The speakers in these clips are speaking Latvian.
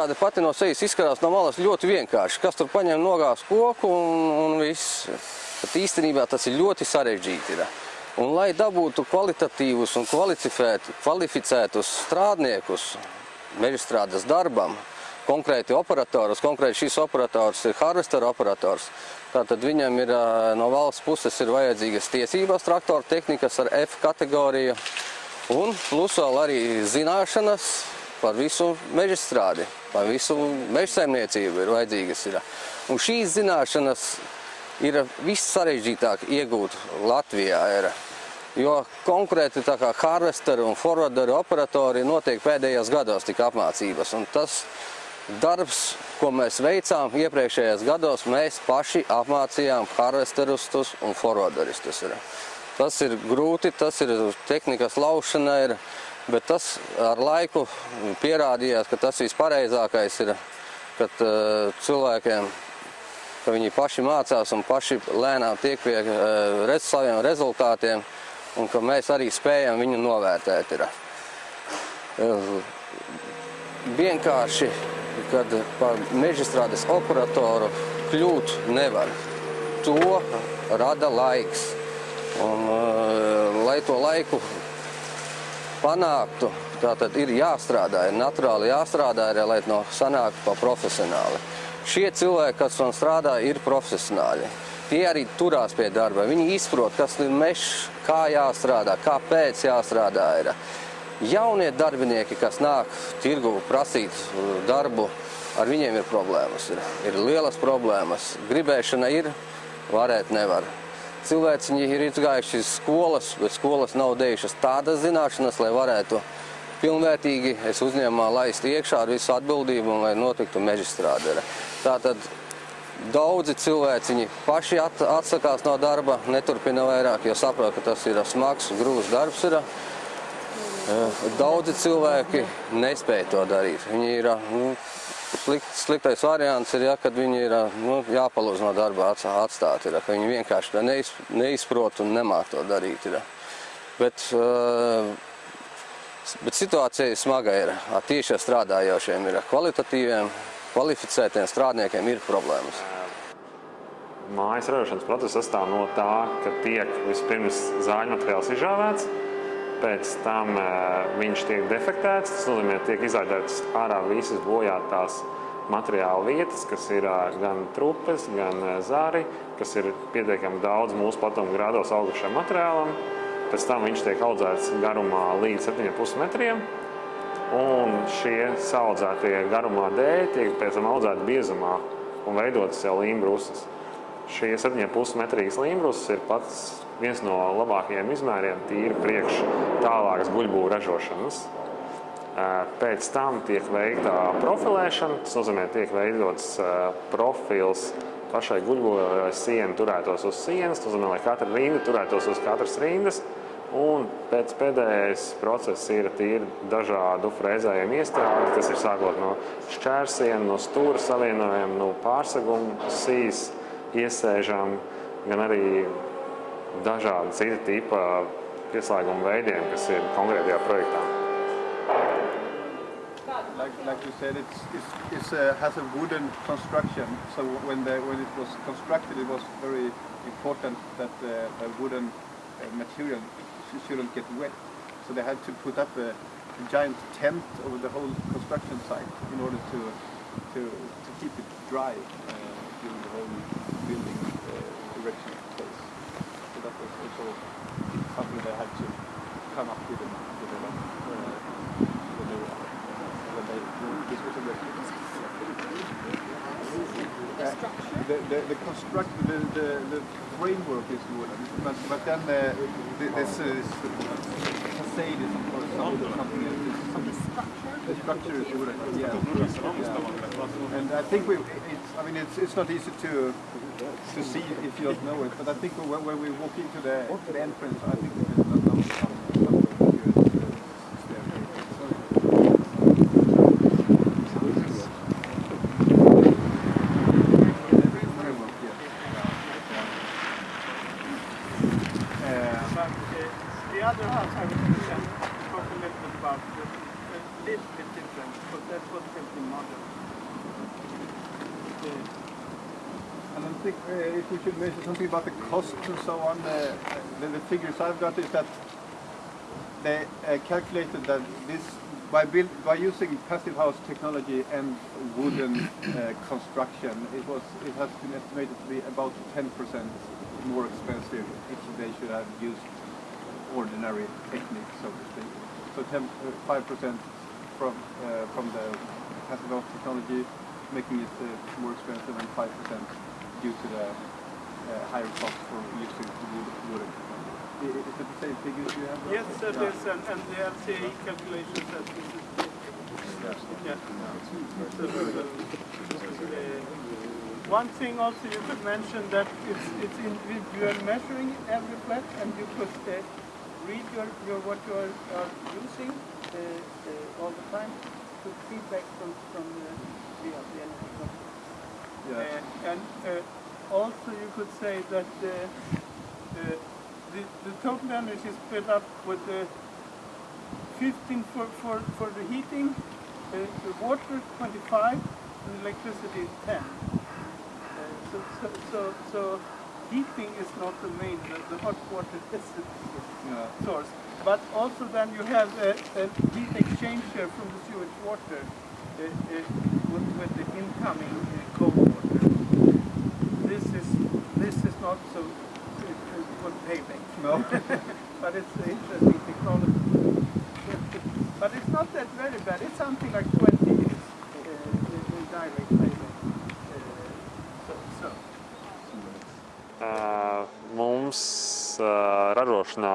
Tāda pati no sejas izskatās no malas ļoti vienkārši. Kas tur paņem nogās koku un, un viss. Bet īstenībā tas ir ļoti sarežģīti. Ir. Un lai dabūtu kvalitatīvus un kvalificētus strādniekus mežstrādes darbam, konkrēti operatorus, konkrēti šis operators ir harvester operators, tātad viņam ir no valsts puses ir vajadzīgas tiesības traktoru tehnikas ar F kategoriju un plus vēl arī zināšanas par visu mežstrādi, par visu mežsaimniecību ir vajadzīgas. Ir. Un šīs zināšanas ir viss sarežģītāk iegūt Latvijā. Ir. Jo konkrēti tā kā harvesteru un forwarderu operatori notiek pēdējos gados tika apmācības. Un tas darbs, ko mēs veicām iepriekšējos gados, mēs paši apmācījām harvesterustus un forwarderistus. Ir. Tas ir grūti, tas ir tehnikas laušana, ir, bet tas ar laiku pierādījās, ka tas vispareizākais ir, kad uh, cilvēkiem ka viņi paši mācās un paši lēnām tiek pie uh, rez, saviem rezultātiem un ka mēs arī spējam viņu novērtēt. Ir. Uh, vienkārši, kad par mežstrādes operatoru kļūt nevar. To rada laiks. Un, lai to laiku panāktu, tātad ir jāstrādā, ir naturāli jāstrādā, ir, lai no sanāktu pa profesionāli. Šie cilvēki, kas man strādā, ir profesionāļi. Tie arī turās pie darba. Viņi izprot, kas ir mežs, kā jāstrādā, kāpēc jāstrādā. Ir. Jaunie darbinieki, kas nāk tirgu prasīt uh, darbu, ar viņiem ir problēmas. Ir, ir lielas problēmas. Gribēšana ir, varēt nevar. Cilvēciņi ir izgājuši skolas, bet skolas nav dejušas tādas zināšanas, lai varētu pilnvērtīgi es uzņēmumā laist iekšā ar visu atbildību un lai notiktu mežstrāde. Tātad daudzi cilvēciņi paši at, atsakās no darba, neturpina vairāk, jo saprot, ka tas ir smags, grūts darbs. Ir. Daudzi cilvēki nespēja to darīt. Viņi ir, nu, slikt, sliktais variants ir, ja, kad viņi ir nu, jāpalūdz no darba atstāt. Ir, ka viņi vienkārši neiz, neizprot un nemāk to darīt. Ir. Bet, uh, bet situācija smaga ir. Tieši ar strādājošiem ir kvalitatīviem, kvalificētiem strādniekiem ir problēmas. Mājas ražošanas process sastāv no tā, ka tiek vispirms zāļu materiāls izžāvēts, pēc tam viņš tiek defektēts, tas nozīmē, tiek izādētas ārā visas bojātās materiāla vietas, kas ir gan trupes, gan zāri, kas ir pietiekami daudz mūsu platuma grādos augušajam materiālam. Pēc tam viņš tiek audzēts garumā līdz 7,5 metriem, un šie saudzētie garumā dēļ tiek pēc tam audzēti biezumā un veidotas jau līmbrusas. Šie 7,5 metrīgas līmbrusas ir pats viens no labākajiem izmēriem tīri priekš tālākas guļbūru ražošanas. Pēc tam tiek veikta profilēšana, tas nozīmē, tiek veidots profils pašai guļbūrai, lai siena turētos uz sienas, tas nozīmē, lai katra rinda turētos uz katras rindas, Un pēc pēdējais process ir tīri dažādu frēzējumu iestādi, kas ir sākot no šķērsiem, no stūra savienojumiem, no pārseguma, sīs, iesēžām, gan arī dažādi cita tipa veidiem, kas ir konkrētajā projektā. Like, like you said, it's, it's, it's has a wooden construction. So when, the, when it was constructed, it was very important that uh, wooden uh, material shouldn't get wet. So they had to put up a, a giant tent over the whole construction site in order to to, to keep it dry uh, during the whole building uh, erection that something they had to come up with and uh, when they were when they was erected. The structure? The, the, the construct, the, the, the framework is wooden, but, but then uh, the, this is facade is of course something, something else. The structure? The structure is wooden, yeah. yeah. And I think we, it's, I mean, it's, it's not easy to to see if you don't know it, but I think when, when we walk into the, the entrance, I think there's a some, some, some good uh, think uh, if we should mention something about the costs and so on, uh, the, the figures I've got is that they uh, calculated that this by build by using passive house technology and wooden uh, construction, it was it has been estimated to be about 10% more expensive if they should have used ordinary techniques, so to speak. So 10, uh, 5% from uh, from the passive house technology, making it more expensive, and 5% due to the uh, higher cost for using wood, wooden Is it the same figures you have? Yes, that Yeah. is, and, and the LCA calculation says this is, yeah. So, so, uh, One thing also you could mention that it's, it's individual measuring every flat and you could uh, read your, your, what you are, are using uh, uh, all the time to feedback from, from the, the, the energy company. Yeah. Uh, and uh, also you could say that uh, uh, the, the total energy is split up with the 15 for, for, for the heating, uh, the water 25, and electricity 10. Uh, so, so, so, so heating is not the main, the, the hot water is the Yeah. source. But also then you have a, a heat exchanger from the sewage water uh, uh, with, with the incoming uh, cold not so uh, uh, good payback. No. but it's interesting technology. but it's not that very bad. It's something like 20 years uh, in, direct payback. Uh, so, so. Uh, mums uh, ražošanā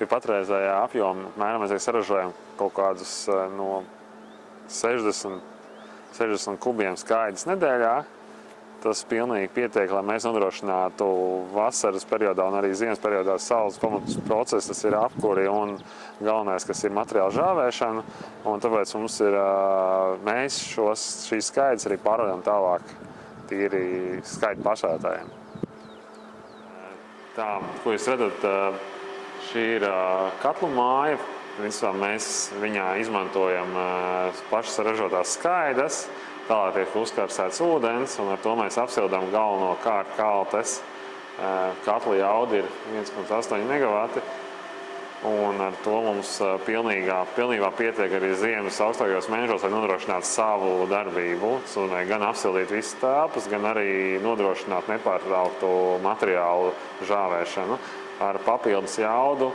pie patreizējā apjoma apmēram mēs saražojam kaut kādus uh, no 60, 60 kubiem skaidrs nedēļā. Tas pilnīgi pietiek, lai mēs nodrošinātu vasaras periodā un arī ziemas periodā saules pamatus procesu. Tas ir apkuri un galvenais, kas ir materiāla žāvēšana. Un tāpēc mums ir, mēs šos, šīs skaidrs arī pārvadām tālāk tīri skaidru pašētājiem. Tā, ko jūs redzat, šī ir katlu māja. Principā mēs viņā izmantojam pašas ražotās skaidras, tālāk tiek uzkarsēts ūdens, un ar to mēs apsildām galvenokārt kaltes. Ā, Katla jauda ir 1,8 megawati, un ar to mums pilnīgā, pilnībā pietiek arī ziemas augstākajos mēnešos, lai nodrošinātu savu darbību. Nozīmē gan apsildīt visas telpas, gan arī nodrošināt nepārtrauktu materiālu žāvēšanu ar papildus jaudu.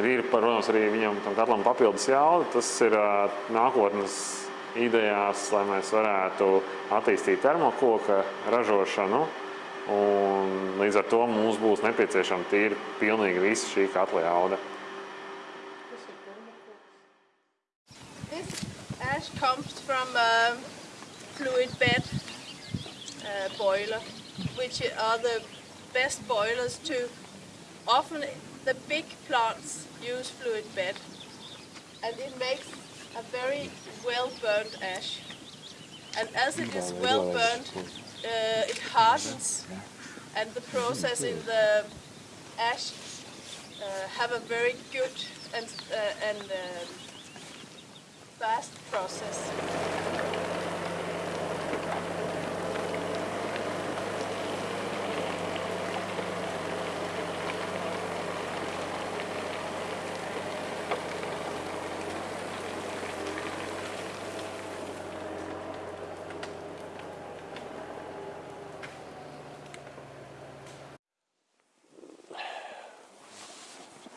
Ir, protams, arī viņam tam katlam papildus jauda. Tas ir nākotnes idejās, lai mēs varētu attīstīt termokoka ražošanu. Un līdz ar to mums būs nepieciešama tīri pilnīgi visa šī katla jauda. This ash comes from a fluid bed uh, boiler, which are the best boilers to. Often the big plants use fluid bed, and it makes a very well burned ash. And as it is well burned, uh, it hardens, and the process in the ash uh, have a very good and uh, and um, fast process.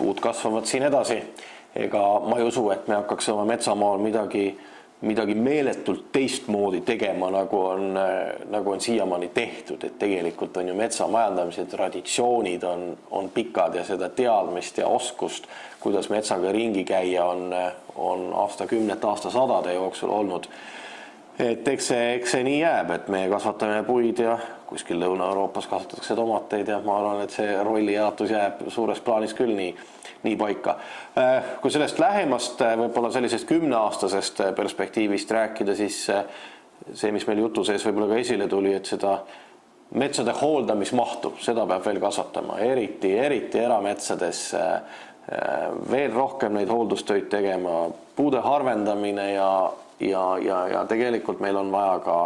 Puud kasvavad siin edasi. ega ma ei usu, et me hakkaks oma metsamaal midagi, midagi meeletult teistmoodi tegema, nagu on, nagu on siiamaani tehtud, et tegelikult on ju metsamajandamise traditsioonid on, on pikad ja seda teadmist ja oskust, kuidas metsaga ringi käia, on, on aastakümnete, aastasadade jooksul olnud. Et eks see, eks see nii jääb, et me kasvatame puid ja kuskil Lõuna-Euroopas kasvatatakse tomateid ja ma arvan, et see rollijaotus jääb suures plaanis küll nii, nii paika. kui sellest lähemast võib-olla sellisest kümneaastasest perspektiivist rääkida, siis see, mis meil jutu sees võib-olla ka esile tuli, et seda metsade hooldamismahtu, seda peab veel kasvatama, eriti, eriti erametsades veel rohkem neid hooldustöid tegema, puude harvendamine ja ja, ja, ja tegelikult meil on vaja ka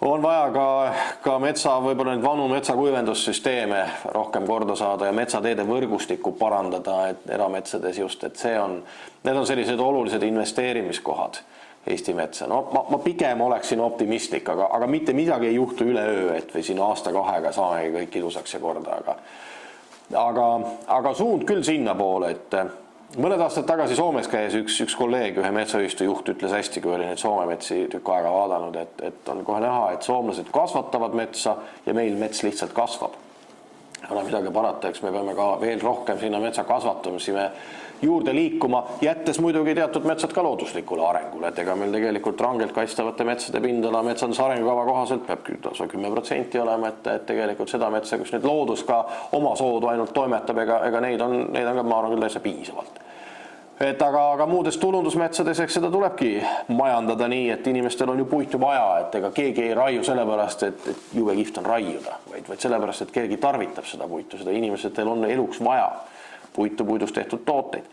on vaja ka, ka metsa, võib-olla neid vanu metsakuivendussüsteeme rohkem korda saada ja metsateede võrgustikku parandada, et erametsades just, et see on, need on sellised olulised investeerimiskohad Eesti metsa. no ma, ma pigem oleksin optimistlik, aga, aga mitte midagi ei juhtu üleöö, et või siin aasta-kahega saamegi kõik ilusaks ja korda, aga aga, aga suund küll sinnapoole, et mõned aastad tagasi Soomes käis üks, üks kolleeg, ühe metsaühistu juht ütles hästi, kui oli neid Soome metsi tükk aega vaadanud, et, et on kohe näha, et soomlased kasvatavad metsa ja meil mets lihtsalt kasvab. ei ole midagi parata, eks me peame ka veel rohkem sinna metsa kasvatamisi me juurde liikuma, jättes muidugi teatud metsad ka looduslikule arengule, et ega meil tegelikult rangelt kaitstavate metsade pindala metsanduse arengukava kohaselt peab lausa kümme protsenti olema, et, et tegelikult seda metsa, kus nüüd loodus ka oma soodu ainult toimetab, ega, ega neid on, neid on ka, ma arvan küll täitsa piisavalt et aga, aga muudes tulundusmetsades, eks seda tulebki majandada nii, et inimestel on ju puitu vaja, et ega keegi ei raiu sellepärast, et, et jube kihvt on raiuda, vaid, vaid sellepärast, et keegi tarvitab seda puitu, seda inimestel on eluks vaja. Puitu, puidust tehtud tooteid